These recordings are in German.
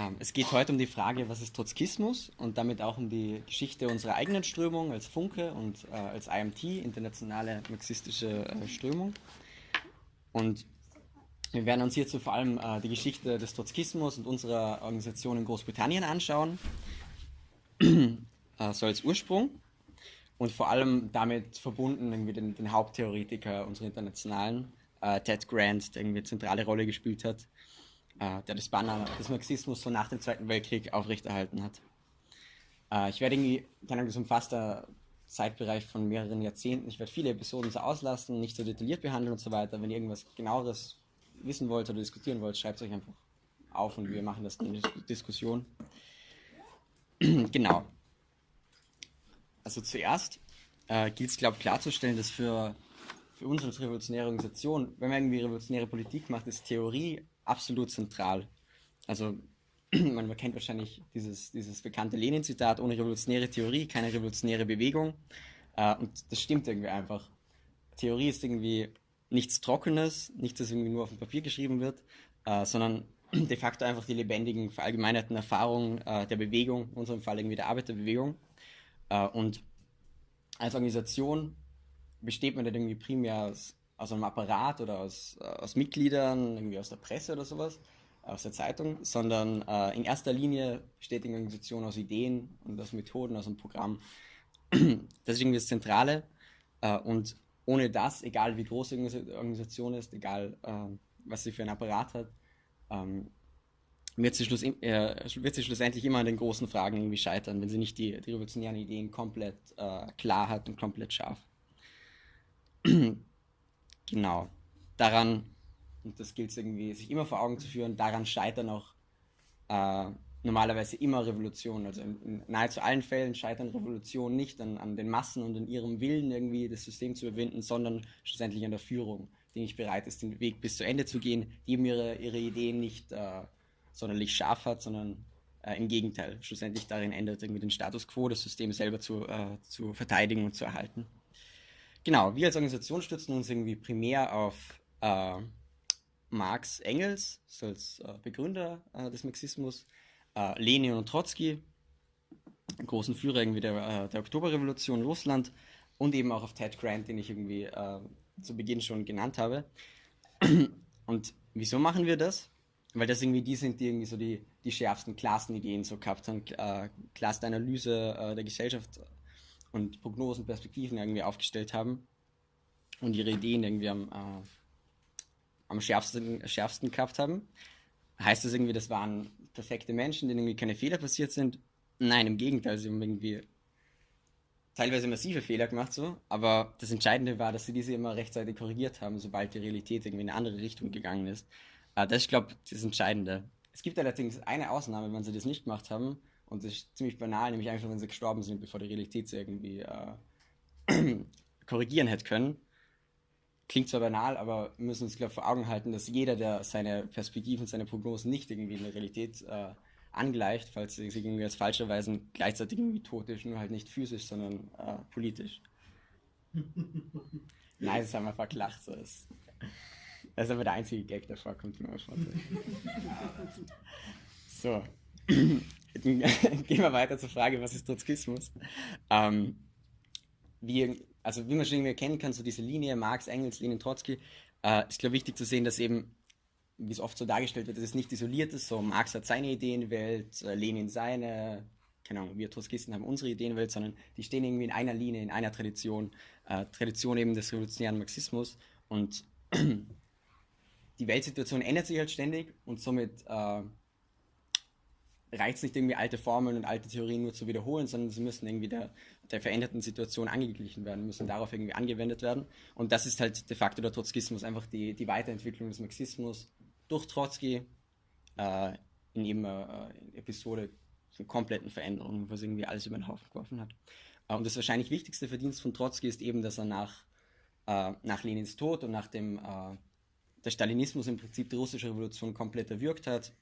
Ähm, es geht heute um die Frage, was ist Trotzkismus? Und damit auch um die Geschichte unserer eigenen Strömung als Funke und äh, als IMT, internationale marxistische äh, Strömung. Und wir werden uns hierzu vor allem äh, die Geschichte des Trotzkismus und unserer Organisation in Großbritannien anschauen, äh, so als Ursprung. Und vor allem damit verbunden irgendwie den, den Haupttheoretiker unserer internationalen, äh, Ted Grant, der irgendwie eine zentrale Rolle gespielt hat äh, der das Banner des Marxismus so nach dem Zweiten Weltkrieg aufrechterhalten hat. Äh, ich werde irgendwie, keine Ahnung, das umfasst ein Zeitbereich von mehreren Jahrzehnten. Ich werde viele Episoden so auslassen, nicht so detailliert behandeln und so weiter. Wenn ihr irgendwas genaueres wissen wollt oder diskutieren wollt, schreibt es euch einfach auf und wir machen das in der Diskussion. genau. Also zuerst äh, gilt es, glaube ich, klarzustellen, dass für, für uns als revolutionäre Organisation, wenn man irgendwie revolutionäre Politik macht, ist Theorie absolut zentral. Also man kennt wahrscheinlich dieses, dieses bekannte Lenin-Zitat, ohne revolutionäre Theorie keine revolutionäre Bewegung. Äh, und das stimmt irgendwie einfach. Theorie ist irgendwie nichts Trockenes, nichts, das irgendwie nur auf dem Papier geschrieben wird, äh, sondern de facto einfach die lebendigen, verallgemeinerten Erfahrungen äh, der Bewegung, in unserem Fall irgendwie der Arbeiterbewegung. Und als Organisation besteht man dann irgendwie primär aus aus einem Apparat oder aus, äh, aus Mitgliedern, irgendwie aus der Presse oder sowas, aus der Zeitung, sondern äh, in erster Linie besteht die Organisation aus Ideen und aus Methoden, aus einem Programm. Das ist irgendwie das Zentrale. Äh, und ohne das, egal wie groß die Organisation ist, egal äh, was sie für einen Apparat hat, ähm, wird sie, schluss, äh, wird sie schlussendlich immer an den großen Fragen irgendwie scheitern, wenn sie nicht die, die revolutionären Ideen komplett äh, klar hat und komplett scharf. Genau. Daran, und das gilt es irgendwie, sich immer vor Augen zu führen, daran scheitern auch äh, normalerweise immer Revolutionen. Also in, in, nahezu allen Fällen scheitern Revolutionen nicht an, an den Massen und an ihrem Willen, irgendwie das System zu überwinden, sondern schlussendlich an der Führung, die nicht bereit ist, den Weg bis zu Ende zu gehen, die eben ihre, ihre Ideen nicht äh, sonderlich scharf hat, sondern äh, im Gegenteil, schlussendlich darin ändert, irgendwie den Status quo, das System selber zu, äh, zu verteidigen und zu erhalten. Genau, wir als Organisation stützen uns irgendwie primär auf äh, Marx Engels, so als äh, Begründer äh, des Marxismus, äh, Lenin und Trotzki, großen Führer irgendwie der, äh, der Oktoberrevolution Russland und eben auch auf Ted Grant, den ich irgendwie äh, zu Beginn schon genannt habe. Und wieso machen wir das? Weil das irgendwie die sind, die irgendwie so die, die schärfsten Klassenideen so gehabt haben, äh, klarste Analyse äh, der Gesellschaft und Prognosen, Perspektiven irgendwie aufgestellt haben und ihre Ideen irgendwie am, äh, am schärfsten, schärfsten gehabt haben. Heißt das irgendwie, das waren perfekte Menschen, denen irgendwie keine Fehler passiert sind? Nein, im Gegenteil, sie haben irgendwie teilweise massive Fehler gemacht, so, aber das Entscheidende war, dass sie diese immer rechtzeitig korrigiert haben, sobald die Realität irgendwie in eine andere Richtung gegangen ist. Äh, das ist, glaube ich, das Entscheidende. Es gibt allerdings eine Ausnahme, wenn sie das nicht gemacht haben, und das ist ziemlich banal, nämlich einfach, wenn sie gestorben sind, bevor die Realität sie irgendwie äh, korrigieren hätte können. Klingt zwar banal, aber wir müssen uns, glaube ich, vor Augen halten, dass jeder, der seine Perspektiven, seine Prognosen nicht irgendwie in der Realität äh, angleicht, falls sie sich irgendwie als falsch erweisen, gleichzeitig irgendwie tot ist, nur halt nicht physisch, sondern äh, politisch. Nein, das haben wir verklacht. So ist. Das ist aber der einzige Gag, der vorkommt in So. gehen wir weiter zur Frage, was ist Trotzkismus? Ähm, wie, also wie man schon irgendwie erkennen kann, so diese Linie Marx, Engels, Lenin, Trotzki, äh, ist glaube ich wichtig zu sehen, dass eben, wie es oft so dargestellt wird, dass es nicht isoliert ist, so Marx hat seine Ideenwelt, äh, Lenin seine, keine Ahnung, wir Trotzkisten haben unsere Ideenwelt, sondern die stehen irgendwie in einer Linie, in einer Tradition, äh, Tradition eben des revolutionären Marxismus. Und die Weltsituation ändert sich halt ständig und somit äh, reicht es nicht irgendwie alte Formeln und alte Theorien nur zu wiederholen, sondern sie müssen irgendwie der, der veränderten Situation angeglichen werden, müssen darauf irgendwie angewendet werden. Und das ist halt de facto der Trotzkismus, einfach die, die Weiterentwicklung des Marxismus durch Trotzki äh, in eben äh, Episode von kompletten Veränderungen, was irgendwie alles über den Haufen geworfen hat. Äh, und das wahrscheinlich wichtigste Verdienst von Trotzki ist eben, dass er nach, äh, nach Lenins Tod und nach dem äh, der Stalinismus im Prinzip die russische Revolution komplett erwürgt hat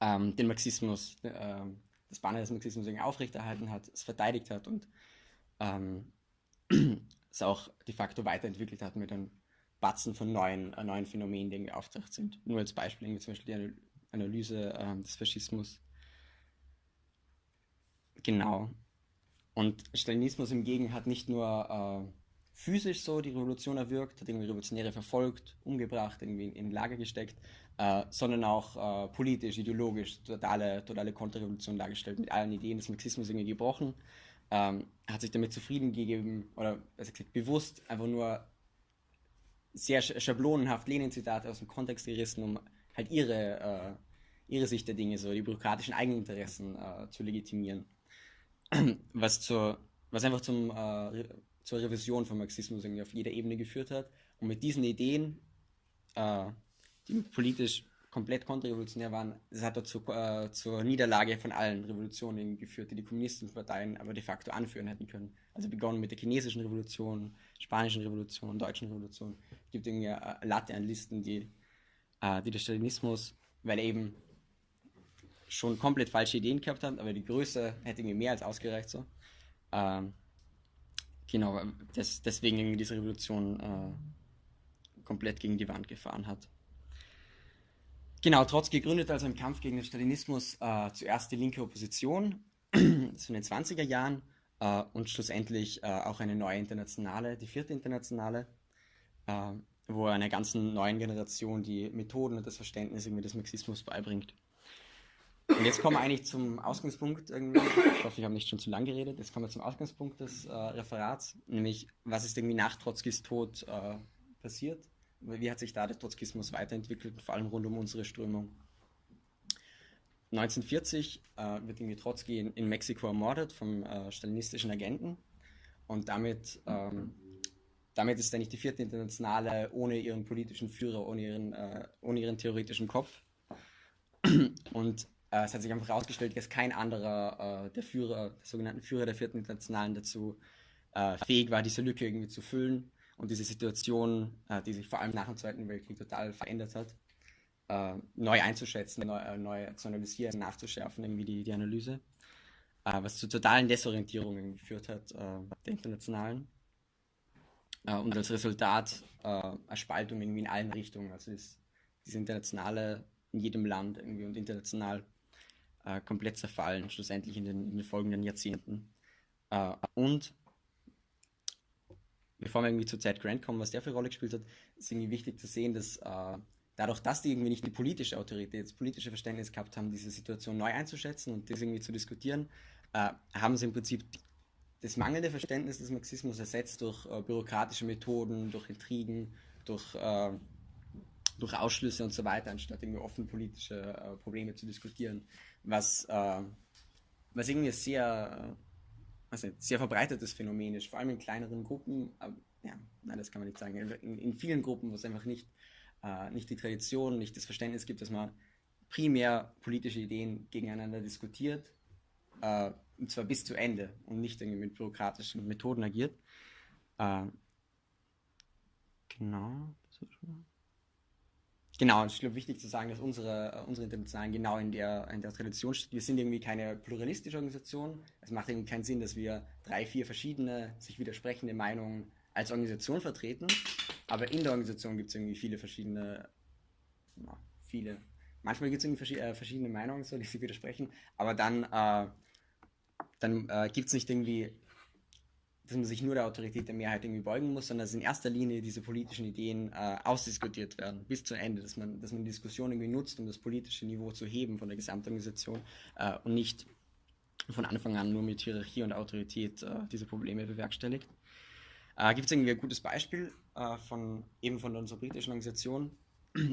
ähm, den Marxismus, äh, das Banner des Marxismus aufrechterhalten hat, es verteidigt hat und ähm, es auch de facto weiterentwickelt hat mit einem Batzen von neuen, äh, neuen Phänomenen, die irgendwie auftaucht sind. Nur als Beispiel, irgendwie zum Beispiel Analyse äh, des Faschismus. Genau. Und Stalinismus hingegen hat nicht nur äh, physisch so die Revolution erwirkt, hat irgendwie Revolutionäre verfolgt, umgebracht, irgendwie in, Lager gesteckt, äh, sondern auch äh, politisch, ideologisch totale, totale Konterrevolution dargestellt, mit allen Ideen des Marxismus irgendwie gebrochen, ähm, hat sich damit zufrieden gegeben oder gesagt bewusst einfach nur sehr schablonenhaft Lenin-Zitate aus dem Kontext gerissen, um halt ihre, äh, ihre Sicht der Dinge, so die bürokratischen Eigeninteressen äh, zu legitimieren. Was, zur, was einfach zum, äh, zur Revision von Marxismus irgendwie auf jeder Ebene geführt hat. Und mit diesen Ideen, äh, die politisch komplett kontrrevolutionär waren, das hat dazu äh, zur Niederlage von allen Revolutionen geführt, die die kommunistischen Parteien aber de facto anführen hätten können. Also begonnen mit der chinesischen Revolution, spanischen Revolution, deutschen Revolution. Es gibt irgendwie eine Latte an Listen, die, äh, die der Stalinismus, weil eben schon komplett falsche Ideen gehabt hat, aber die Größe hätte irgendwie mehr als ausgereicht so. Ähm, genau, das, deswegen diese Revolution äh, komplett gegen die Wand gefahren hat. Genau, Trotzki gründete also im Kampf gegen den Stalinismus äh, zuerst die linke Opposition, das in den 20er Jahren, äh, und schlussendlich äh, auch eine neue Internationale, die vierte Internationale, äh, wo er einer ganzen neuen Generation die Methoden und das Verständnis irgendwie des Marxismus beibringt. Und jetzt kommen wir eigentlich zum Ausgangspunkt irgendwie. Ich hoffe, ich habe nicht schon zu lang geredet. Jetzt kommen wir zum Ausgangspunkt des äh, Referats, nämlich was ist irgendwie nach Trotzkis Tod äh, passiert wie hat sich da der Trotzkismus weiterentwickelt, vor allem rund um unsere Strömung? 1940 äh, wird irgendwie Trotzki in, in, Mexiko ermordet vom äh, stalinistischen Agenten und damit, ähm, damit ist eigentlich die vierte Internationale ohne ihren politischen Führer, ohne ihren, äh, ohne ihren theoretischen Kopf. Und äh, es hat sich einfach herausgestellt, dass kein anderer äh, der Führer, der sogenannten Führer der vierten Internationalen dazu äh, fähig war, diese Lücke irgendwie zu füllen und diese Situation, äh, die sich vor allem nach dem Zweiten Weltkrieg total verändert hat, äh, neu einzuschätzen, neu, äh, neu, zu analysieren, nachzuschärfen, irgendwie die, die Analyse, was zu totalen Desorientierungen geführt hat, der internationalen. Und als Resultat eine Spaltung irgendwie in allen Richtungen. Also ist diese internationale in jedem Land irgendwie und international komplett zerfallen, schlussendlich in den, in den folgenden Jahrzehnten. und bevor wir irgendwie zu Ted Grant kommen, was der für eine Rolle gespielt hat, ist irgendwie wichtig zu sehen, dass äh, dadurch, dass die irgendwie nicht die politische Autorität, das politische Verständnis gehabt haben, diese Situation neu einzuschätzen und das irgendwie zu diskutieren, äh, haben sie im Prinzip das mangelnde Verständnis des Marxismus ersetzt durch äh, bürokratische Methoden, durch Intrigen, durch, äh, durch Ausschlüsse und so weiter, anstatt irgendwie offen politische äh, Probleme zu diskutieren, was, äh, was irgendwie sehr also sehr verbreitetes Phänomen ist, vor allem in kleineren Gruppen. Aber, ja, nein, das kann man nicht sagen. In, in vielen Gruppen, wo es einfach nicht, äh, nicht die Tradition, nicht das Verständnis gibt, dass man primär politische Ideen gegeneinander diskutiert, äh, und zwar bis zu Ende und nicht irgendwie mit bürokratischen Methoden agiert. Äh, genau. Genau, und ich glaube, wichtig zu sagen, dass unsere, äh, unsere Internationalen genau in der, in der Tradition steht. Wir sind irgendwie keine pluralistische Organisation. Es macht irgendwie keinen Sinn, dass wir drei, vier verschiedene, sich widersprechende Meinungen als Organisation vertreten. Aber in der Organisation gibt es irgendwie viele verschiedene, na, viele. Manchmal gibt es irgendwie äh, verschiedene Meinungen, so, die sich widersprechen. Aber dann, äh, dann äh, gibt es nicht irgendwie dass man sich nur der Autorität der Mehrheit irgendwie beugen muss, sondern dass in erster Linie diese politischen Ideen äh, ausdiskutiert werden, bis zu Ende, dass man, dass man Diskussion irgendwie nutzt, um das politische Niveau zu heben von der Gesamtorganisation äh, und nicht von Anfang an nur mit Hierarchie und Autorität äh, diese Probleme bewerkstelligt. Äh, Gibt es irgendwie ein gutes Beispiel äh, von eben von unserer britischen Organisation?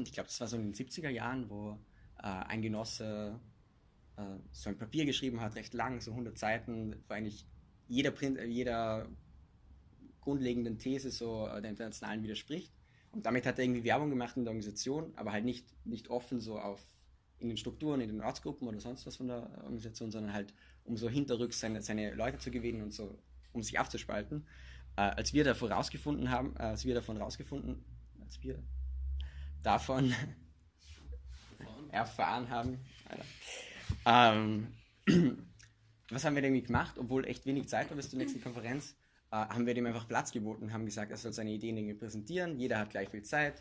Ich glaube, das war so in den 70er Jahren, wo äh, ein Genosse so ein Papier geschrieben hat, recht lang, so 100 Seiten, wo eigentlich jeder, Print, jeder grundlegenden These so äh, der internationalen widerspricht. Und damit hat er irgendwie Werbung gemacht in der Organisation, aber halt nicht, nicht offen so auf in den Strukturen, in den Ortsgruppen oder sonst was von der Organisation, sondern halt um so hinterrücks seine, seine Leute zu gewinnen und so, um sich abzuspalten. Äh, als wir davon rausgefunden haben, äh, als wir davon rausgefunden, als wir davon erfahren haben, ähm, was haben wir denn gemacht, obwohl echt wenig Zeit war bis zur nächsten Konferenz, äh, haben wir dem einfach Platz geboten und haben gesagt, er soll seine Ideen irgendwie präsentieren, jeder hat gleich viel Zeit,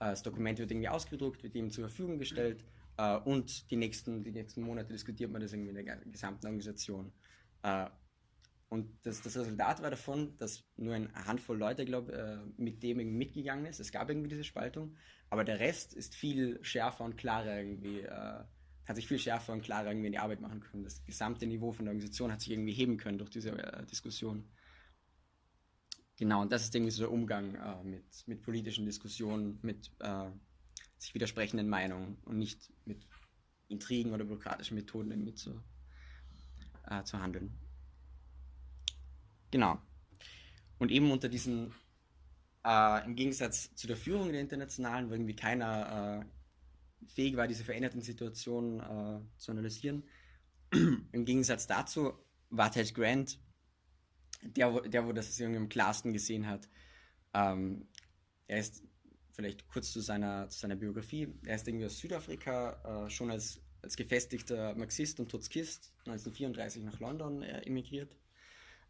äh, das Dokument wird irgendwie ausgedruckt, wird ihm zur Verfügung gestellt Äh, und die nächsten, die nächsten Monate diskutiert man das irgendwie in der gesamten Organisation. Äh, und das, das Resultat war davon, dass nur eine Handvoll Leute, glaube äh, mit dem irgendwie mitgegangen ist. Es gab irgendwie diese Spaltung, aber der Rest ist viel schärfer und klarer irgendwie, äh, hat sich viel schärfer und klarer irgendwie in die Arbeit machen können. Das gesamte Niveau von der Organisation hat sich irgendwie heben können durch diese äh, Diskussion. Genau, und das ist irgendwie so der Umgang äh, mit, mit politischen Diskussionen, mit äh, sich widersprechenden Meinungen und nicht mit Intrigen oder bürokratischen Methoden irgendwie zu, äh, zu handeln. Genau. Und eben unter diesen, äh, im Gegensatz zu der Führung der Internationalen, wo irgendwie keiner äh, fähig war, diese veränderten Situationen äh, zu analysieren, im Gegensatz dazu war Ted Grant, der, der wo das irgendwie am klarsten gesehen hat. Ähm, er ist vielleicht kurz zu seiner, zu seiner Biografie. Er ist irgendwie aus Südafrika, äh, schon als, als gefestigter Marxist und Trotzkist 1934 nach London äh, emigriert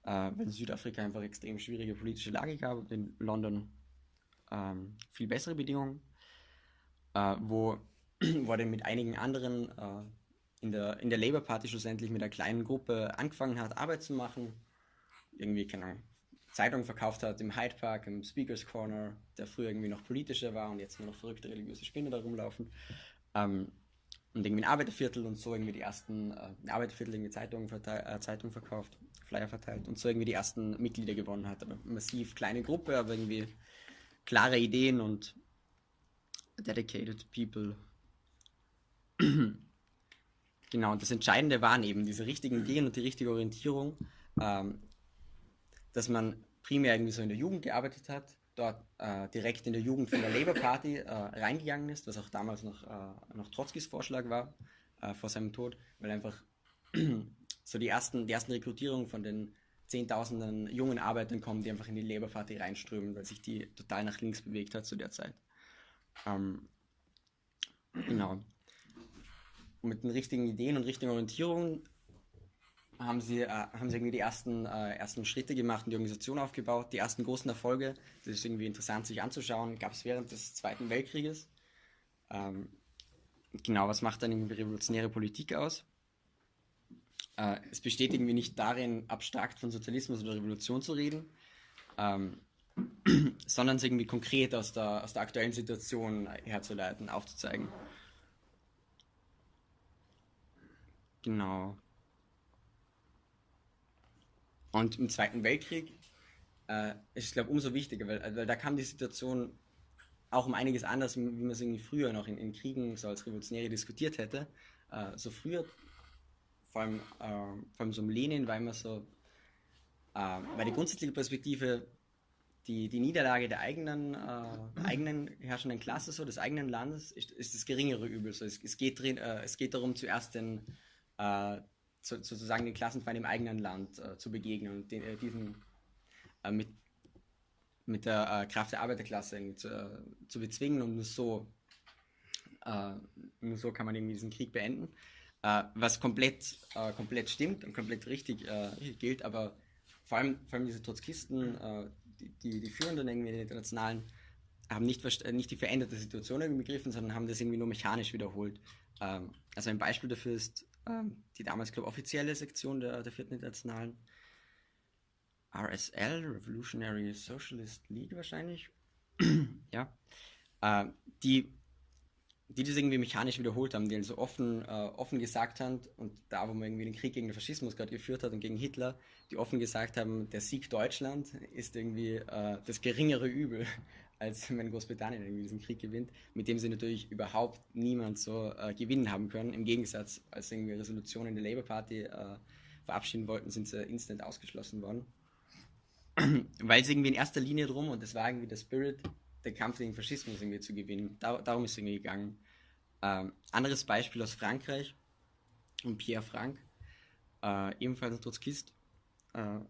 äh, weil in Südafrika einfach extrem schwierige politische Lage gab und in London ähm, viel bessere Bedingungen, äh, wo, dann mit einigen anderen äh, in, der, in der Labour Party schlussendlich mit einer kleinen Gruppe angefangen hat, Arbeit zu machen. Irgendwie, keine Ahnung, Zeitung verkauft hat im Hyde Park, im Speakers Corner, der früher irgendwie noch politischer war und jetzt nur noch verrückte religiöse Spinner da rumlaufen. Ähm, und irgendwie ein Arbeiterviertel und so irgendwie die ersten äh, Arbeiterviertel irgendwie Zeitungen äh, Zeitung verkauft. Flyer verteilt und so irgendwie die ersten Mitglieder gewonnen hat. Aber massiv kleine Gruppe, aber irgendwie klare Ideen und dedicated people. genau, und das Entscheidende waren eben diese richtigen Ideen und die richtige Orientierung, ähm, dass man primär irgendwie so in der Jugend gearbeitet hat, dort äh, direkt in der Jugend von der Labour Party äh, reingegangen ist, was auch damals noch, äh, noch Trotzkis Vorschlag war äh, vor seinem Tod, weil einfach so die ersten, die ersten Rekrutierungen von den Zehntausenden jungen Arbeitern kommen, die einfach in die Labour Party reinströmen, weil sich die total nach links bewegt hat zu der Zeit. Ähm, genau. Mit den richtigen Ideen und richtigen Orientierungen haben sie, äh, haben sie irgendwie die ersten, äh, ersten Schritte gemacht und die Organisation aufgebaut. Die ersten großen Erfolge, das ist irgendwie interessant sich anzuschauen, gab es während des Zweiten Weltkrieges. Ähm, genau, was macht dann irgendwie revolutionäre Politik aus? Äh, es besteht irgendwie nicht darin, abstrakt von Sozialismus oder Revolution zu reden, ähm, sondern es irgendwie konkret aus der, aus der aktuellen Situation herzuleiten, aufzuzeigen. Genau. Und im Zweiten Weltkrieg äh, ist es, glaube ich, umso wichtiger, weil, weil da kam die Situation auch um einiges anders, wie man es irgendwie früher noch in, in Kriegen so als Revolutionäre diskutiert hätte. Äh, so früher vor allem, äh, vor allem so im Lenin war immer so, äh, weil die grundsätzliche Perspektive die, die Niederlage der eigenen, äh, eigenen herrschenden Klasse, so des eigenen Landes, ist, ist das geringere Übel. So, es, es, geht drin, äh, es geht darum, zuerst den, äh, zu, sozusagen den Klassenfeind im eigenen Land äh, zu begegnen und den, äh, diesen äh, mit, mit der Kraft der Arbeiterklasse zu, zu bezwingen und nur so, nur so kann man irgendwie diesen Krieg beenden. Äh, was komplett, äh, komplett stimmt und komplett richtig, äh, gilt, aber vor allem, vor allem diese Trotzkisten, äh, die, die, die Führenden irgendwie in den internationalen, haben nicht, äh, nicht die veränderte Situation begriffen, sondern haben das irgendwie nur mechanisch wiederholt. Ähm, also ein Beispiel dafür ist ähm, die damals, glaube ich, offizielle Sektion der, der vierten internationalen RSL, Revolutionary Socialist League wahrscheinlich. ja. Äh, die die das irgendwie mechanisch wiederholt haben, die also offen, äh, offen gesagt haben, und da, wo man irgendwie den Krieg gegen den Faschismus gerade geführt hat und gegen Hitler, die offen gesagt haben, der Sieg Deutschland ist irgendwie äh, das geringere Übel, als wenn Großbritannien irgendwie diesen Krieg gewinnt, mit dem sie natürlich überhaupt niemand so äh, gewinnen haben können. Im Gegensatz, als irgendwie Resolutionen der Labour Party äh, verabschieden wollten, sind sie instant ausgeschlossen worden. Weil es irgendwie in erster Linie drum, und das war irgendwie der Spirit, den Kampf gegen Faschismus irgendwie zu gewinnen. Da, darum ist es irgendwie gegangen. Ähm, anderes Beispiel aus Frankreich und Pierre Frank, äh, ebenfalls ein Trotzkist, äh,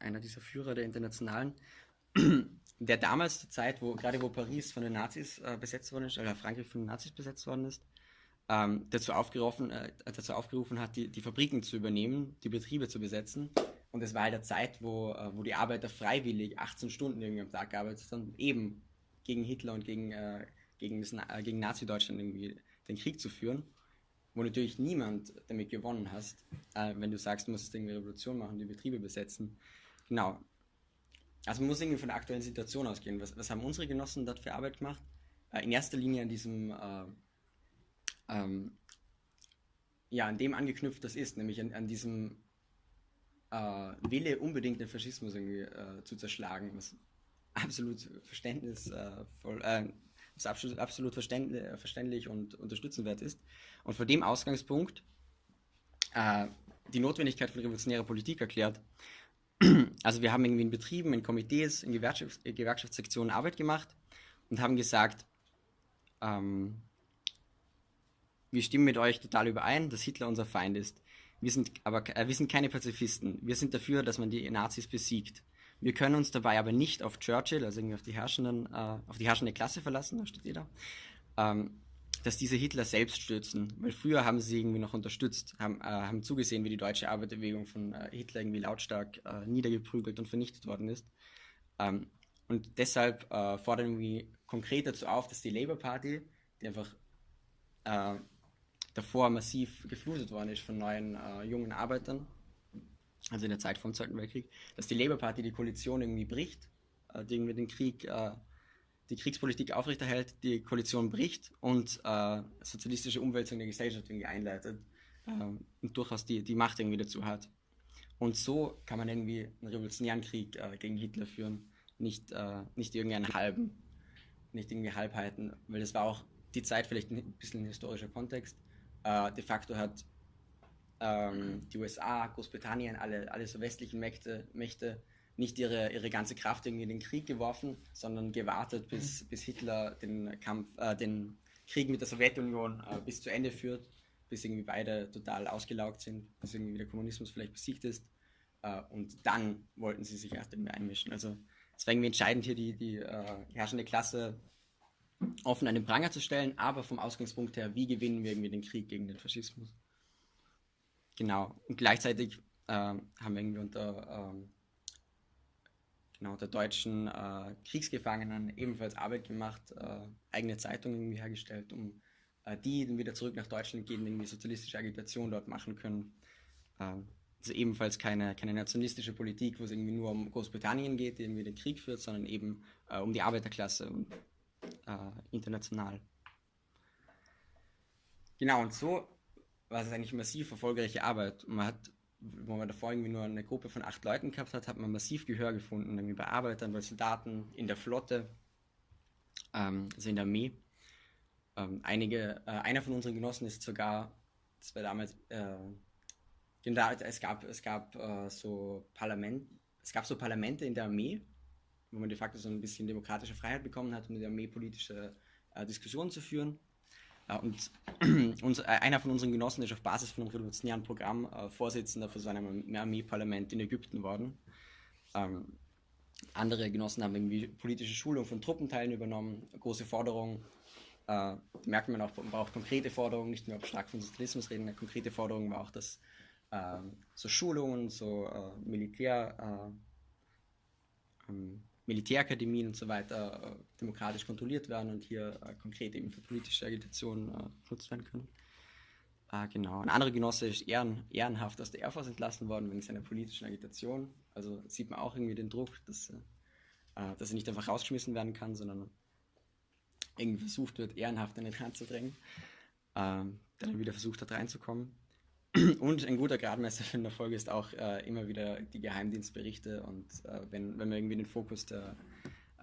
einer dieser Führer der Internationalen, der damals zur Zeit, wo gerade wo Paris von den Nazis äh, besetzt worden ist, oder Frankreich von den Nazis besetzt worden ist, ähm, dazu, aufgerufen, äh, dazu aufgerufen hat, die, die Fabriken zu übernehmen, die Betriebe zu besetzen. Und es war halt der Zeit, wo, äh, wo die Arbeiter freiwillig 18 Stunden irgendwie am Tag gearbeitet haben, eben gegen Hitler und gegen, äh, gegen, das, äh, gegen Nazi-Deutschland irgendwie den Krieg zu führen, wo natürlich niemand damit gewonnen hast, äh, wenn du sagst, du musst irgendwie Revolution machen, die Betriebe besetzen. Genau. Also man muss irgendwie von der aktuellen Situation ausgehen. Was, was haben unsere Genossen dort für Arbeit gemacht? Äh, in erster Linie an diesem, äh, ähm, ja, an dem angeknüpft das ist, nämlich an, an diesem äh, Wille, unbedingt den Faschismus irgendwie äh, zu zerschlagen, was absolut verständnisvoll, äh, was absolut, absolut verständlich, und unterstützenswert ist. Und vor dem Ausgangspunkt äh, die Notwendigkeit von revolutionärer Politik erklärt. Also wir haben irgendwie in Betrieben, in Komitees, in Gewerkschafts Gewerkschaftssektionen Arbeit gemacht und haben gesagt, ähm, wir stimmen mit euch total überein, dass Hitler unser Feind ist. Wir sind aber äh, wir sind keine Pazifisten. Wir sind dafür, dass man die Nazis besiegt. Wir können uns dabei aber nicht auf Churchill, also irgendwie auf die herrschenden, äh, auf die herrschende Klasse verlassen, da steht jeder, ähm, dass diese Hitler selbst stürzen. Weil früher haben sie irgendwie noch unterstützt, haben, äh, haben zugesehen, wie die deutsche Arbeiterbewegung von äh, Hitler irgendwie lautstark äh, niedergeprügelt und vernichtet worden ist. Ähm, und deshalb äh, fordern wir konkret dazu auf, dass die Labour Party, die einfach äh, davor massiv geflutet worden ist von neuen äh, jungen Arbeitern, also in der Zeit vom Zweiten Weltkrieg, dass die Labour Party die Koalition irgendwie bricht, die irgendwie den Krieg, die Kriegspolitik aufrechterhält, die Koalition bricht und äh, sozialistische Umwälzung der Gesellschaft irgendwie einleitet äh, und durchaus die, die Macht irgendwie dazu hat. Und so kann man irgendwie einen revolutionären Krieg äh, gegen Hitler führen, nicht, nicht irgendeinen halben, nicht irgendwie Halbheiten, weil das war auch die Zeit vielleicht ein bisschen ein historischer Kontext äh, de facto hat ähm, die USA, Großbritannien, alle, alle so westlichen Mächte, Mächte nicht ihre, ihre ganze Kraft irgendwie in den Krieg geworfen, sondern gewartet, bis, mhm. bis Hitler den Kampf, äh, den Krieg mit der Sowjetunion äh, bis zu Ende führt, bis irgendwie beide total ausgelaugt sind, bis irgendwie der Kommunismus vielleicht besiegt ist. Äh, und dann wollten sie sich erst irgendwie einmischen. Also es war irgendwie entscheidend, hier die, die äh, herrschende Klasse offen an den Pranger zu stellen, aber vom Ausgangspunkt her, wie gewinnen wir irgendwie den Krieg gegen den Faschismus? Genau. Und gleichzeitig äh, haben wir irgendwie unter, ähm, genau, unter deutschen äh, Kriegsgefangenen ebenfalls Arbeit gemacht, äh, eigene Zeitungen irgendwie hergestellt, um äh, die dann wieder zurück nach Deutschland gehen, irgendwie sozialistische Agitation dort machen können. Ähm, also ebenfalls keine, keine nationalistische Politik, wo es irgendwie nur um Großbritannien geht, die irgendwie den Krieg führt, sondern eben äh, um die Arbeiterklasse und äh, international. Genau, und so war es eigentlich massiv erfolgreiche Arbeit. Man hat, wo man davor irgendwie nur eine Gruppe von acht Leuten gehabt hat, hat man massiv Gehör gefunden, irgendwie bei Arbeitern, bei Soldaten, in der Flotte, ähm, also in der Armee. Ähm, einige, äh, einer von unseren Genossen ist sogar, das war damals, äh, es gab, es gab äh, so Parlament, es gab so Parlamente in der Armee, wo man de facto so ein bisschen demokratische Freiheit bekommen hat, um in der Armee politische äh, Diskussionen zu führen. Äh, und uns, äh, einer von unseren Genossen ist auf Basis von einem revolutionären Programm äh, Vorsitzender für so einem Armeeparlament in Ägypten worden. Ähm, andere Genossen haben irgendwie politische Schulung von Truppenteilen übernommen, große Forderungen. Äh, merkt man auch, man braucht konkrete Forderungen, nicht nur stark von Sozialismus reden, eine konkrete Forderung war auch, dass äh, so Schulungen, so äh, Militär, ähm, Militärakademien und so weiter äh, demokratisch kontrolliert werden und hier äh, konkret eben für politische Agitation äh, genutzt werden können. Äh, genau. Ein anderer Genosse ist ehren, ehrenhaft aus der Air Force entlassen worden wegen seiner politischen Agitation. Also sieht man auch irgendwie den Druck, dass, äh, dass er nicht einfach rausgeschmissen werden kann, sondern irgendwie versucht wird, ehrenhaft an den Rand zu drängen, ähm, der dann wieder versucht hat reinzukommen. Und ein guter Gradmesser für den Erfolg ist auch äh, immer wieder die Geheimdienstberichte und äh, wenn, wenn man irgendwie den Fokus der,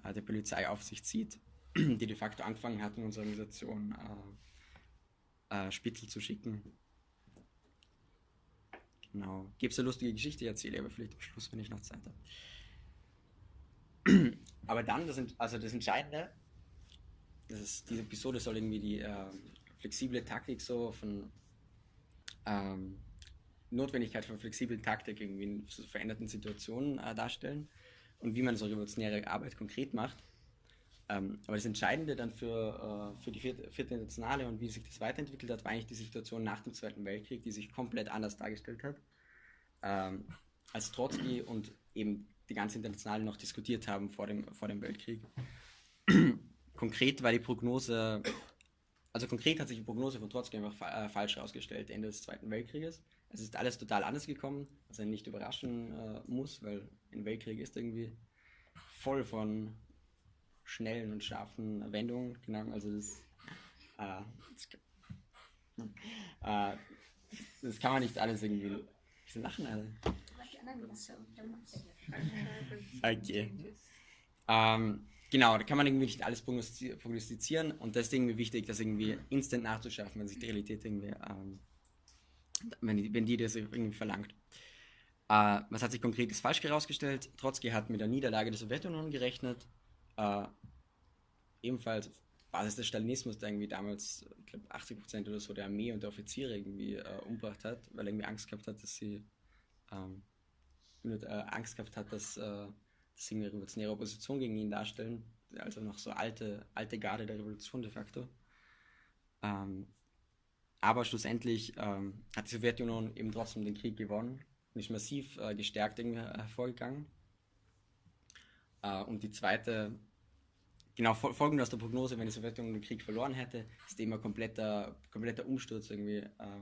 äh, der Polizeiaufsicht sieht, die de facto angefangen hat, in unserer Organisation äh, äh, Spitzel zu schicken. Genau. Gibt es eine lustige Geschichte, ich erzähle aber vielleicht am Schluss, wenn ich noch Zeit habe. aber dann, das, also das Entscheidende, das ist, diese Episode soll irgendwie die äh, flexible Taktik so von ähm, Notwendigkeit von flexiblen Taktik irgendwie in veränderten Situationen äh, darstellen und wie man so revolutionäre Arbeit konkret macht. Ähm, aber das Entscheidende dann für, äh, für die vierte, vierte Internationale und wie sich das weiterentwickelt hat, war eigentlich die Situation nach dem Zweiten Weltkrieg, die sich komplett anders dargestellt hat, ähm, als Trotzki und eben die ganze Internationale noch diskutiert haben vor dem, vor dem Weltkrieg. Konkret war die Prognose also konkret hat sich die Prognose von Trotzki einfach fa äh, falsch herausgestellt, Ende des Zweiten Weltkrieges. Es ist alles total anders gekommen, was einen nicht überraschen äh, muss, weil ein Weltkrieg ist irgendwie voll von schnellen und scharfen Wendungen. Genau, also das, äh, das, äh, das, kann man nicht alles irgendwie. Wieso lachen alle? Okay. Ähm, genau, da kann man irgendwie nicht alles prognostizieren und das ist irgendwie wichtig, das irgendwie instant nachzuschaffen, wenn sich die Realität irgendwie, ähm, wenn, die, wenn die das irgendwie verlangt. Äh, was hat sich konkret falsch herausgestellt? Trotzki hat mit der Niederlage der Sowjetunion gerechnet, äh, ebenfalls Basis des Stalinismus, der irgendwie damals, ich glaube, 80% oder so der Armee und der Offiziere irgendwie äh, umgebracht hat, weil er irgendwie Angst gehabt hat, dass sie ähm, äh, Angst gehabt hat, dass, sie eine revolutionäre Opposition gegen ihn darstellen, also noch so alte, alte Garde der Revolution de facto. Ähm, aber schlussendlich ähm, hat die Sowjetunion eben trotzdem den Krieg gewonnen und ist massiv äh, gestärkt hervorgegangen. Äh, und die zweite, genau folgend aus der Prognose, wenn die Sowjetunion den Krieg verloren hätte, ist eben ein kompletter, kompletter Umsturz irgendwie äh,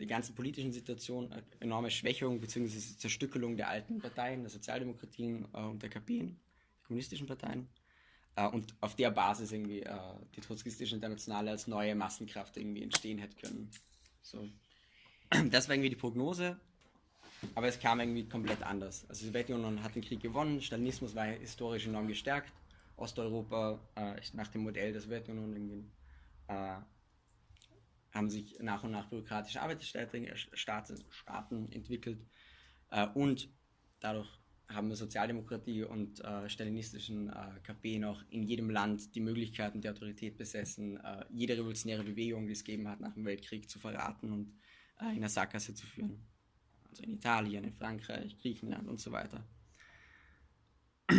die ganzen politischen Situation, enorme Schwächung bzw. Zerstückelung der alten Parteien, der Sozialdemokratien äh, und der KP, der kommunistischen Parteien. Äh, und auf der Basis irgendwie äh, die trotzkistische Internationale als neue Massenkraft irgendwie entstehen hätte können. So. Das war irgendwie die Prognose, aber es kam irgendwie komplett anders. Also die Sowjetunion hat den Krieg gewonnen, Stalinismus war historisch enorm gestärkt, Osteuropa äh, nach dem Modell der Sowjetunion irgendwie äh, haben sich nach und nach bürokratische Arbeitsstaaten Staaten entwickelt äh, und dadurch haben wir Sozialdemokratie und äh, stalinistischen äh, KP noch in jedem Land die Möglichkeiten der Autorität besessen, äh, jede revolutionäre Bewegung, die es gegeben hat nach dem Weltkrieg, zu verraten und äh, in eine Sackgasse zu führen. Also in Italien, in Frankreich, Griechenland und so weiter.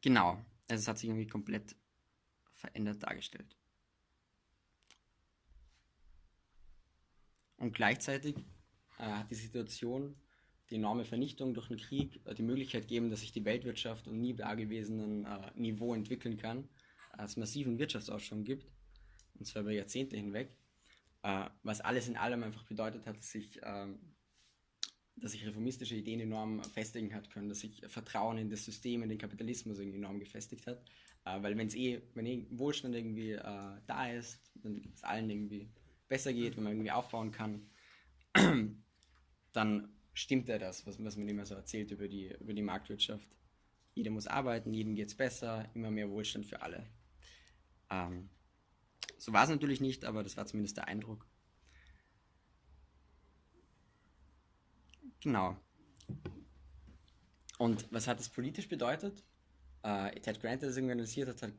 genau, also es hat sich irgendwie komplett verändert dargestellt. Und gleichzeitig äh, hat die Situation die enorme Vernichtung durch den Krieg äh, die Möglichkeit gegeben, dass sich die Weltwirtschaft um nie dagewesenen äh, Niveau entwickeln kann, äh, es massiven Wirtschaftsaufschwung gibt, und zwar über Jahrzehnte hinweg, äh, was alles in allem einfach bedeutet hat, dass sich, ähm, dass sich reformistische Ideen enorm festigen hat können, dass sich Vertrauen in das System, in den Kapitalismus irgendwie enorm gefestigt hat, äh, weil wenn es eh, wenn eh Wohlstand irgendwie da ist, dann es allen irgendwie besser geht, wenn man irgendwie aufbauen kann, dann stimmt ja das, was, was man immer so erzählt über die, über die Marktwirtschaft. Jeder muss arbeiten, jedem geht es besser, immer mehr Wohlstand für alle. Ähm, so war es natürlich nicht, aber das war zumindest der Eindruck. Genau. Und was hat das politisch bedeutet? Äh, Ted Grant, der das organisiert hat, hat,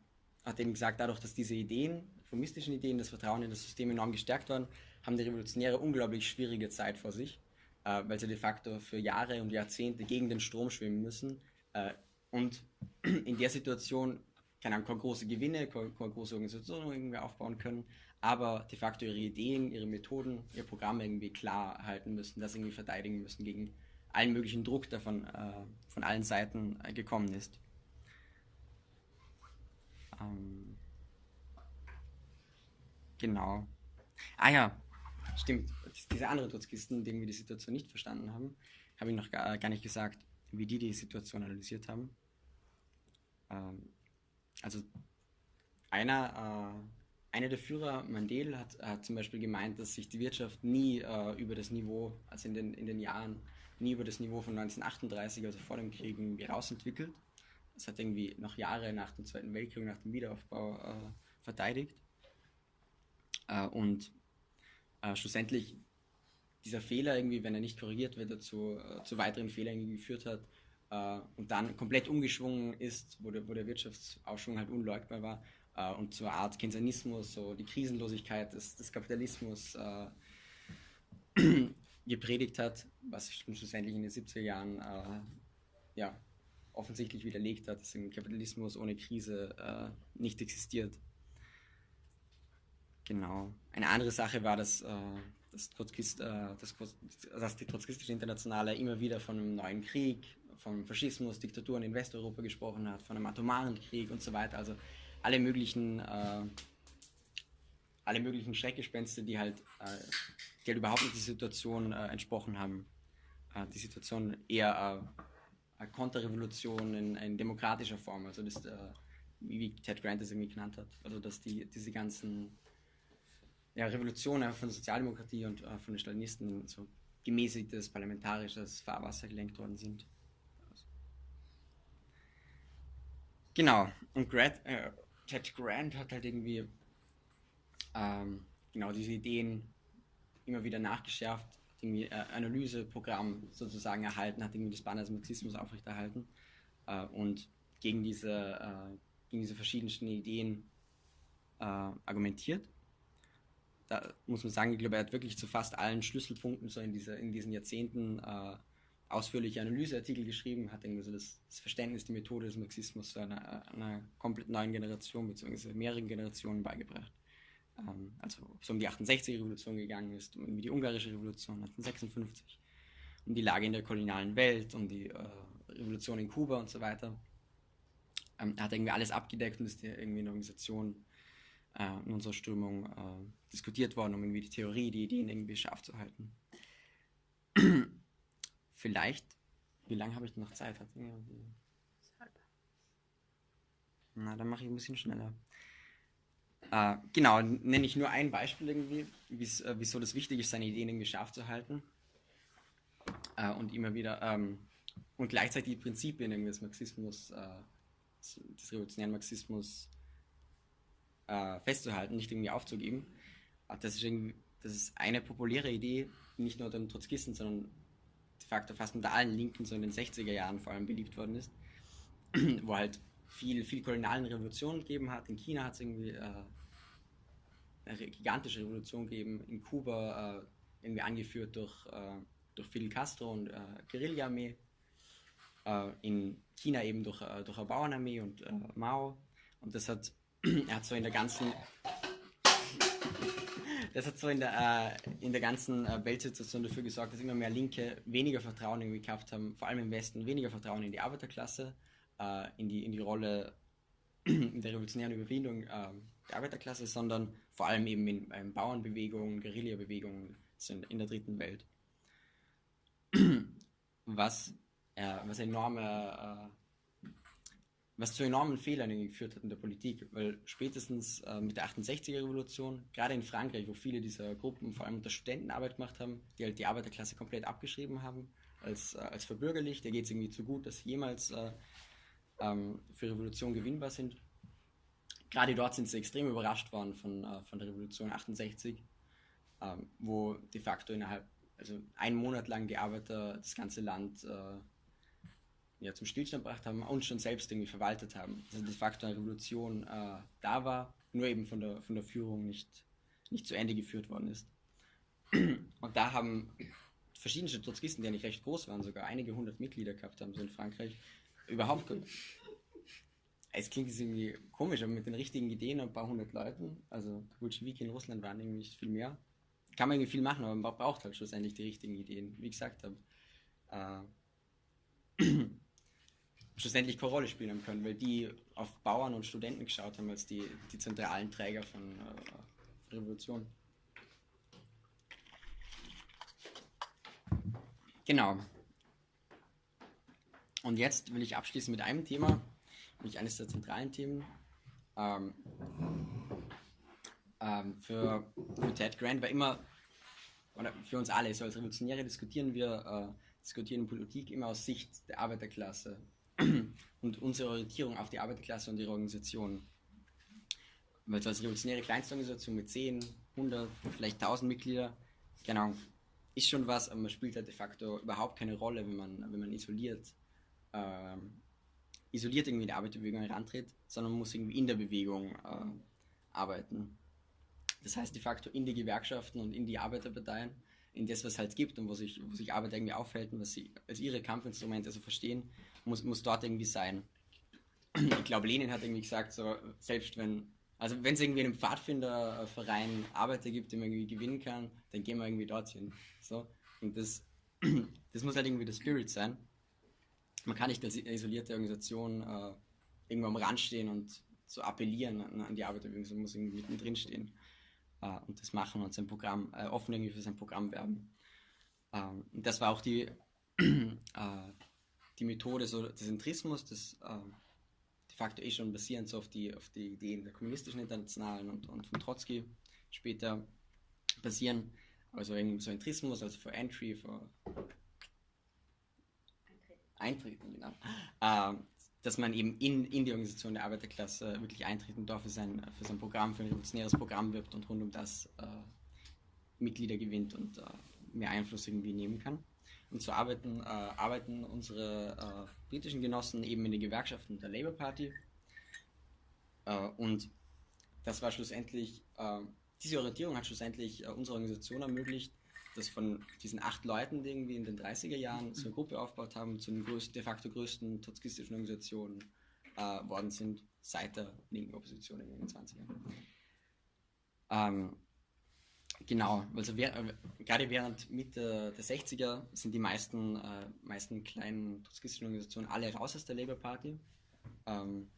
hat eben gesagt, dadurch, dass diese Ideen reformistischen Ideen, das Vertrauen in das System enorm gestärkt worden, haben die Revolutionäre unglaublich schwierige Zeit vor sich, äh, weil sie de facto für Jahre und Jahrzehnte gegen den Strom schwimmen müssen. Äh, und in der Situation keine, Ahnung, große Gewinne, keine, große Organisation irgendwie aufbauen können, aber de facto ihre Ideen, ihre Methoden, ihr Programm irgendwie klar halten müssen, das irgendwie verteidigen müssen gegen allen möglichen Druck, der von, äh, von allen Seiten äh, gekommen ist. Ähm Genau. Ah ja, stimmt. Diese anderen Trotzkisten, denen wir die Situation nicht verstanden haben, habe ich noch gar, gar nicht gesagt, wie die die Situation analysiert haben. Ähm, also einer, äh, einer der Führer, Mandel, hat, hat zum Beispiel gemeint, dass sich die Wirtschaft nie äh, über das Niveau, also in den, in den Jahren, nie über das Niveau von 1938, also vor dem Krieg, irgendwie rausentwickelt. Das hat irgendwie noch Jahre nach dem Zweiten Weltkrieg, nach dem Wiederaufbau äh, verteidigt. Äh, und äh, schlussendlich dieser Fehler irgendwie, wenn er nicht korrigiert wird, dazu äh, zu weiteren Fehlern geführt hat äh, und dann komplett umgeschwungen ist, wo der, wo der Wirtschaftsaufschwung halt unleugbar war äh, und zur Art Keynesianismus, so die Krisenlosigkeit des, des Kapitalismus gepredigt hat, was schlussendlich in den 70er Jahren ja, offensichtlich widerlegt hat, dass ein Kapitalismus ohne Krise nicht existiert. Genau. Eine andere Sache war, dass, äh, das Trotzkist, äh, das, dass die Trotzkistische Internationale immer wieder von einem neuen Krieg, vom Faschismus, Diktaturen in Westeuropa gesprochen hat, von einem atomaren Krieg und so weiter. Also alle möglichen äh, alle möglichen Schreckgespenster, die halt, äh, die halt überhaupt nicht die Situation äh, entsprochen haben. Äh, die Situation eher äh, Konterrevolution in, in, demokratischer Form, also das, äh, wie, Ted Grant das irgendwie genannt hat. Also dass die, diese ganzen ja, Revolutionen von der Sozialdemokratie und äh, von den Stalinisten so gemäßigtes parlamentarisches Fahrwasser gelenkt worden sind. Genau, und Grant, äh, Ted Grant hat halt irgendwie ähm, genau diese Ideen immer wieder nachgeschärft, irgendwie äh, Analyseprogramm sozusagen erhalten, hat irgendwie das Banner des Marxismus aufrechterhalten äh, und gegen diese, äh, gegen diese verschiedensten Ideen äh, argumentiert. Da muss man sagen, ich glaube, er hat wirklich zu fast allen Schlüsselpunkten so in, diese, in diesen Jahrzehnten äh, ausführliche Analyseartikel geschrieben, hat irgendwie so das, das, Verständnis, die Methode des Marxismus zu einer, einer komplett neuen Generation bzw. mehreren Generationen beigebracht. Ähm, also es um die 68er-Revolution gegangen ist, um die ungarische Revolution 1956, um die Lage in der kolonialen Welt, um die äh, Revolution in Kuba und so weiter. Ähm, hat irgendwie alles abgedeckt und ist irgendwie in der Organisation äh, in unserer Strömung äh, diskutiert worden, um irgendwie die Theorie, die Ideen irgendwie scharf zu halten. Vielleicht, wie lange habe ich noch Zeit? Hat Na, dann mache ich ein bisschen schneller. Äh, genau, nenne ich nur ein Beispiel irgendwie, äh, wieso das wichtig ist, seine Ideen irgendwie scharf zu halten. Äh, und immer wieder, ähm, und gleichzeitig die Prinzipien irgendwie des Marxismus, äh, des revolutionären Marxismus äh, festzuhalten, nicht irgendwie aufzugeben. Das ist, irgendwie, das ist eine populäre Idee, nicht nur den Trotzkisten, sondern de facto fast mit allen Linken so in den 60er Jahren vor allem beliebt worden ist, wo halt viel, viel kolonialen Revolutionen gegeben hat. In China hat es irgendwie äh, eine gigantische Revolution gegeben, in Kuba äh, irgendwie angeführt durch, äh, durch Fidel Castro und äh, Guerilla-Armee, äh, in China eben durch, äh, durch eine Bauernarmee und äh, Mao. Und das hat, er hat so in der ganzen das hat so in der, äh, in der ganzen Weltsituation dafür gesorgt, dass immer mehr Linke weniger Vertrauen irgendwie gehabt haben, vor allem im Westen, weniger Vertrauen in die Arbeiterklasse, in, die, in die Rolle in der revolutionären Überwindung äh, der Arbeiterklasse, sondern vor allem eben in, in Bauernbewegungen, Guerillabewegungen sind in der dritten Welt. Was, äh, was enorme was zu enormen Fehlern geführt hat in der Politik, weil spätestens äh, mit der 68er Revolution, gerade in Frankreich, wo viele dieser Gruppen vor allem unter Studentenarbeit gemacht haben, die halt die Arbeiterklasse komplett abgeschrieben haben, als, äh, als verbürgerlicht, der geht es irgendwie zu gut, dass jemals äh, ähm, für Revolution gewinnbar sind. Gerade dort sind sie extrem überrascht worden von, äh, von der Revolution 68, ähm, wo de facto innerhalb, also einen Monat lang die Arbeiter das ganze Land äh, ja, zum Stillstand gebracht haben und schon selbst irgendwie verwaltet haben. Also de facto eine Revolution äh, da war, nur eben von der, von der Führung nicht, nicht zu Ende geführt worden ist. Und da haben verschiedene Trotzkisten, die ja nicht recht groß waren, sogar einige hundert Mitglieder gehabt haben, so in Frankreich, überhaupt. Es klingt irgendwie komisch, aber mit den richtigen Ideen ein paar hundert Leuten, also Bolschewiki in Russland waren irgendwie nicht viel mehr. Kann man irgendwie viel machen, aber man braucht halt schlussendlich die richtigen Ideen. Wie gesagt habe, äh, schlussendlich keine Rolle spielen können, weil die auf Bauern und Studenten geschaut haben als die, die zentralen Träger von äh, Revolution. Genau. Und jetzt will ich abschließen mit einem Thema, nämlich eines der zentralen Themen. Ähm, ähm, für, für Ted Grant war immer, oder für uns alle, so als Revolutionäre diskutieren wir, äh, diskutieren Politik immer aus Sicht der Arbeiterklasse und unsere Orientierung auf die Arbeiterklasse und ihre Organisation. Weil so als revolutionäre Kleinstorganisation mit 10, 100, vielleicht 1000 Mitglieder, genau, ist schon was, aber man spielt halt de facto überhaupt keine Rolle, wenn man, wenn man isoliert, ähm, isoliert irgendwie in die Arbeiterbewegung herantritt, sondern muss irgendwie in der Bewegung äh, arbeiten. Das heißt de facto in die Gewerkschaften und in die Arbeiterparteien, in das, was halt gibt und wo sich, wo sich Arbeit irgendwie aufhält und was sie als ihre Kampfinstrumente so verstehen muss, muss dort irgendwie sein. Ich glaube, Lenin hat irgendwie gesagt, so, selbst wenn, also wenn es irgendwie einen Pfadfinderverein Arbeiter gibt, den man irgendwie gewinnen kann, dann gehen wir irgendwie dorthin. So. Und das, das muss halt irgendwie der Spirit sein. Man kann nicht als isolierte Organisation äh, irgendwo am Rand stehen und so appellieren an, an die Arbeiterbewegung, man muss irgendwie mittendrin stehen. äh, und das machen und sein Programm, äh, offen irgendwie für sein Programm werben. Ähm, und das war auch die, äh, die Methode so des Entrismus, das ähm, de facto eh schon basierend so auf die, auf die Ideen der kommunistischen Internationalen und, und von Trotzki später basieren. Also irgendwie so Entrismus, also für Entry, für Eintreten, genau. Ähm, dass man eben in, in die Organisation der Arbeiterklasse wirklich eintreten darf, für sein, für sein Programm, für ein revolutionäres Programm wirbt und rund um das äh, Mitglieder gewinnt und äh, mehr Einfluss irgendwie nehmen kann. Und so arbeiten, äh, arbeiten unsere äh, britischen Genossen eben in den Gewerkschaften der Labour Party. Äh, und das war schlussendlich, äh, diese Orientierung hat schlussendlich unsere Organisation ermöglicht, dass von diesen acht Leuten, die irgendwie in den 30er Jahren so eine Gruppe aufgebaut haben, zu den größten, de facto größten trotzkistischen Organisationen äh, sind, seit der linken Opposition in den 20ern. Ähm, genau, also wer, äh, gerade während Mitte der 60er sind die meisten, äh, meisten kleinen trotzkistischen Organisationen alle raus aus der Labour Party, ähm,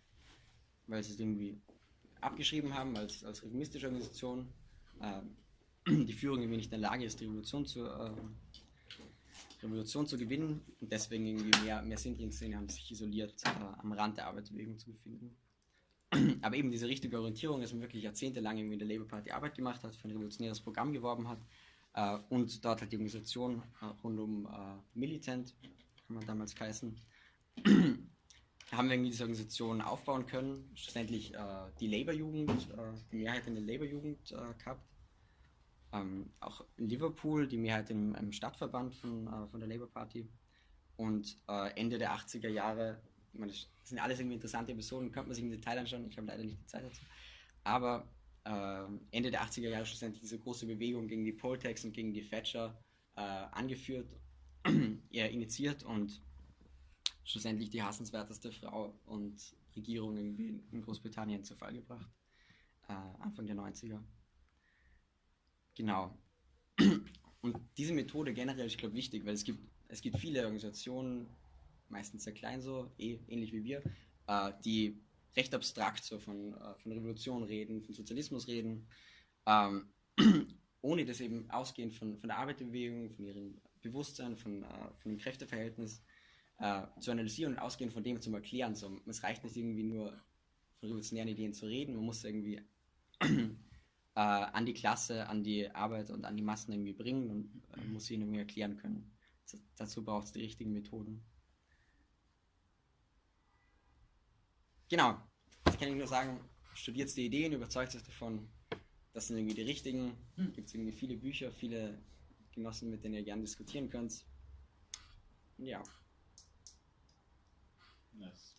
weil sie es irgendwie abgeschrieben haben als, als reformistische Organisation. Ähm, die Führung irgendwie nicht in der Lage ist, die Revolution zu, äh, Revolution zu gewinnen und deswegen irgendwie mehr, mehr Sindlingsszene haben sich isoliert äh, am Rand der Arbeitsbewegung zu befinden. Aber eben diese richtige Orientierung, dass man wirklich jahrzehntelang irgendwie in der Labour Party Arbeit gemacht hat, für ein revolutionäres Programm geworben hat äh, und dort halt die Organisation äh, rund um äh, Militant, kann man damals heißen, haben wir irgendwie diese Organisation aufbauen können. Schlussendlich äh, die Labour-Jugend, äh, die Mehrheit in der Labour-Jugend gehabt ähm, auch in Liverpool, die Mehrheit im, im Stadtverband von, äh, von der Labour Party. Und äh, Ende der 80er Jahre, ich meine, das sind alles irgendwie interessante Episoden, könnte man sich im Detail anschauen, ich habe leider nicht die Zeit dazu. Aber äh, Ende der 80er Jahre schlussendlich diese große Bewegung gegen die Poltex und gegen die Thatcher äh, angeführt, eher initiiert und schlussendlich die hassenswerteste Frau und Regierung in Großbritannien zu Fall gebracht. Äh, Anfang der 90er. Genau. Und diese Methode generell ist, ich glaube, wichtig, weil es gibt, es gibt viele Organisationen, meistens sehr klein so, eh, ähnlich wie wir, äh, die recht abstrakt so von, äh, von Revolution reden, von Sozialismus reden, ähm, ohne das eben ausgehend von, von der Arbeiterbewegung, von ihrem Bewusstsein, von, äh, von dem Kräfteverhältnis äh, zu analysieren und ausgehend von dem zu erklären. So, es reicht nicht irgendwie nur von revolutionären Ideen zu reden, man muss irgendwie äh, an die Klasse, an die Arbeit und an die Massen irgendwie bringen und äh, muss ihnen irgendwie erklären können. Das, dazu braucht es die richtigen Methoden. Genau, das kann ich nur sagen, studiert die Ideen, überzeugt euch davon, das sind irgendwie die richtigen. Hm. Gibt es irgendwie viele Bücher, viele Genossen, mit denen ihr gerne diskutieren könnt. Ja. Nice.